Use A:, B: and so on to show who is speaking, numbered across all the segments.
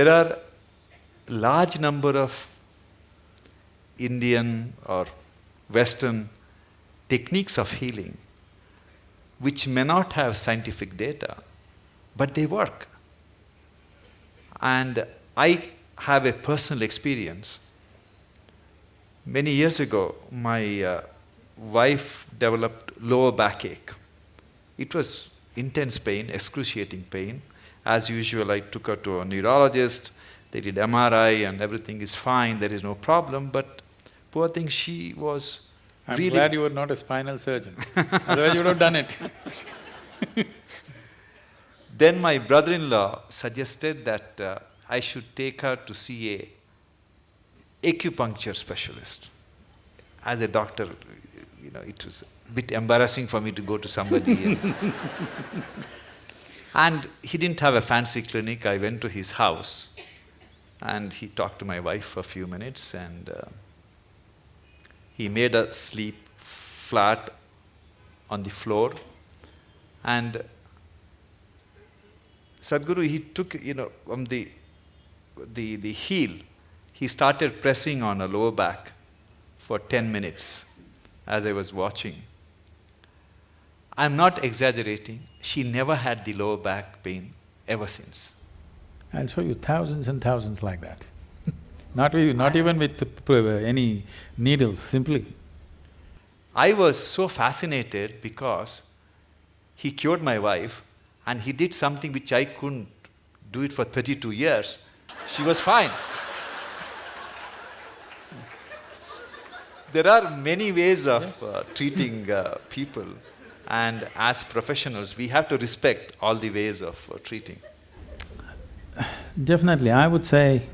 A: there are large number of Indian or Western techniques of healing which may not have scientific data, but they work. And I have a personal experience. Many years ago, my uh, wife developed lower backache. It was intense pain, excruciating pain. As usual, I took her to a neurologist. They did MRI and everything is fine, there is no problem, but poor thing, she was
B: I'm
A: really
B: glad you were not a spinal surgeon, otherwise you would have done it.
A: Then my brother-in-law suggested that uh, I should take her to see a acupuncture specialist. As a doctor, you know, it was a bit embarrassing for me to go to somebody. and he didn't have a fancy clinic. I went to his house, and he talked to my wife for a few minutes, and uh, he made her sleep flat on the floor, and Sadhguru, he took, you know, from the, the, the heel, he started pressing on her lower back for 10 minutes as I was watching. I'm not exaggerating, she never had the lower back pain ever since.
B: I'll show you thousands and thousands like that. not, with, not even with uh, any needles, simply.
A: I was so fascinated because he cured my wife and he did something which I couldn't do it for 32 years. She was fine. there are many ways of
B: Yes.
A: uh, treating uh, people and as professionals we have to respect all the ways of uh, treating.
B: Definitely, I would say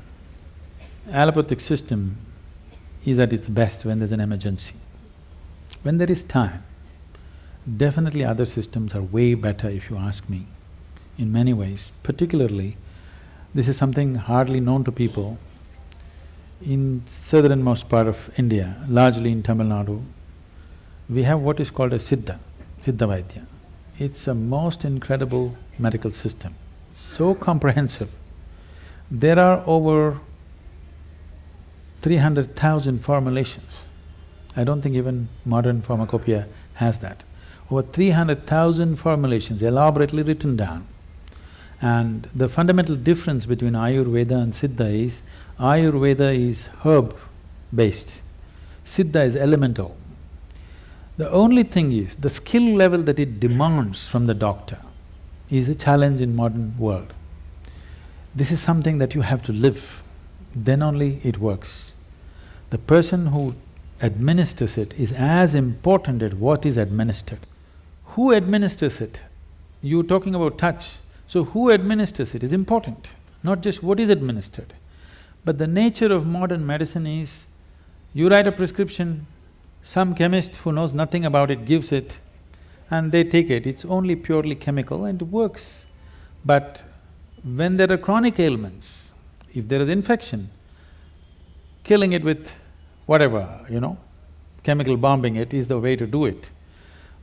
B: allopathic system is at its best when there's an emergency. When there is time, definitely other systems are way better if you ask me, in many ways. Particularly, this is something hardly known to people. In southernmost part of India, largely in Tamil Nadu, we have what is called a Siddha, Siddha Vaidya. It's a most incredible medical system, so comprehensive. There are over three hundred thousand formulations. I don't think even modern pharmacopoeia has that. Over three hundred thousand formulations elaborately written down. And the fundamental difference between Ayurveda and Siddha is, Ayurveda is herb-based, Siddha is elemental. The only thing is, the skill level that it demands from the doctor is a challenge in modern world. This is something that you have to live, then only it works. The person who administers it is as important as what is administered. Who administers it? You're talking about touch, so who administers it is important, not just what is administered. But the nature of modern medicine is, you write a prescription, some chemist who knows nothing about it gives it, and they take it, it's only purely chemical and it works. But when there are chronic ailments, if there is infection, killing it with whatever, you know, chemical bombing it is the way to do it.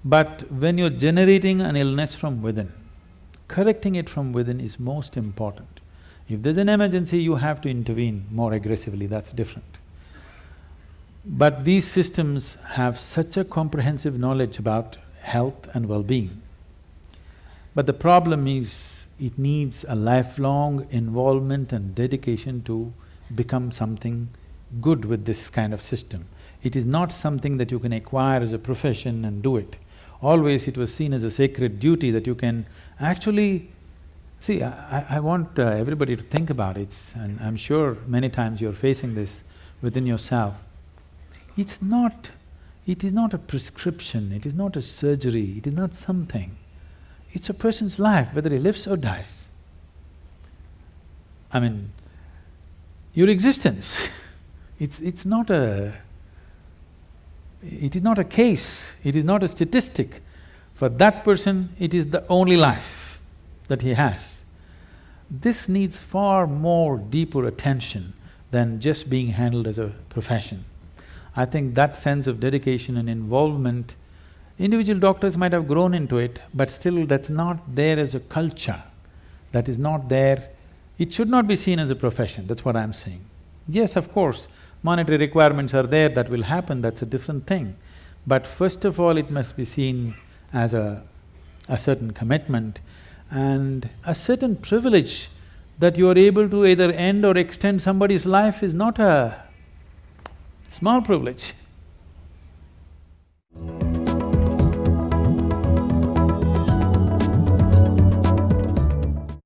B: But when you're generating an illness from within, correcting it from within is most important. If there's an emergency, you have to intervene more aggressively, that's different. But these systems have such a comprehensive knowledge about health and well-being. But the problem is, it needs a lifelong involvement and dedication to become something good with this kind of system. It is not something that you can acquire as a profession and do it. Always it was seen as a sacred duty that you can actually… See, I, I want uh, everybody to think about it, and I'm sure many times you're facing this within yourself. It's not… it is not a prescription, it is not a surgery, it is not something. It's a person's life, whether he lives or dies. I mean, your existence, it's… it's not a… it is not a case, it is not a statistic. For that person, it is the only life that he has. This needs far more deeper attention than just being handled as a profession. I think that sense of dedication and involvement, individual doctors might have grown into it, but still that's not there as a culture, that is not there It should not be seen as a profession, that's what I'm saying. Yes, of course, monetary requirements are there, that will happen, that's a different thing. But first of all, it must be seen as a, a certain commitment and a certain privilege that you are able to either end or extend somebody's life is not a small privilege.